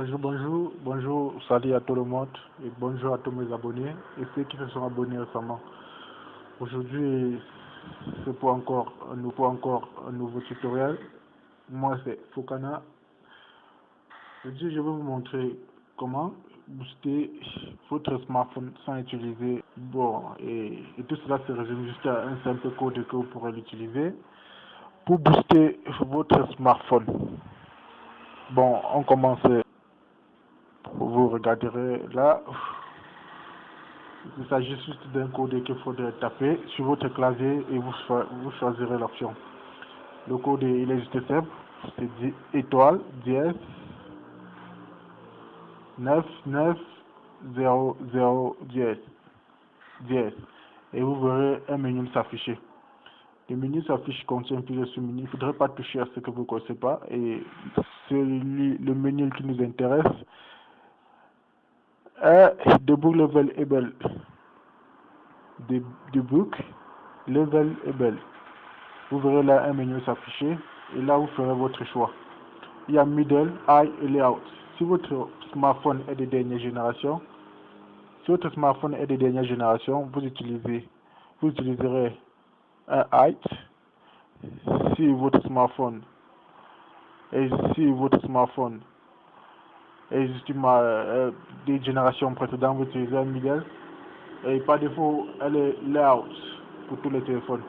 Bonjour, bonjour, bonjour, salut à tout le monde et bonjour à tous mes abonnés et ceux qui se sont abonnés récemment. Aujourd'hui, c'est pour encore, nous pour encore un nouveau tutoriel. Moi, c'est Fokana. Aujourd'hui, je vais vous montrer comment booster votre smartphone sans utiliser bon et, et tout cela se résume juste à un simple code que vous pourrez l'utiliser pour booster votre smartphone. Bon, on commence. Regarderez là. Il s'agit juste d'un code qu'il faudrait taper sur votre clavier et vous, vous choisirez l'option. Le code il est juste simple. C'est étoile, dièse, 9, 9, 0, 0, dièse, dièse. Et vous verrez un menu s'afficher. Le menu s'affiche contient plusieurs sous-menus. Il ne faudrait pas toucher à ce que vous ne connaissez pas. Et celui, le menu qui nous intéresse est Debug Level Able. Debug Level Able. Vous verrez là un menu s'afficher. Et là, vous ferez votre choix. Il y a Middle, High et Layout. Si votre smartphone est de dernière génération, si votre smartphone est de dernière génération, vous utilisez, vous utiliserez un height si votre smartphone et si votre smartphone est justement euh, des générations précédentes un middle et par défaut elle est layout pour tous les téléphones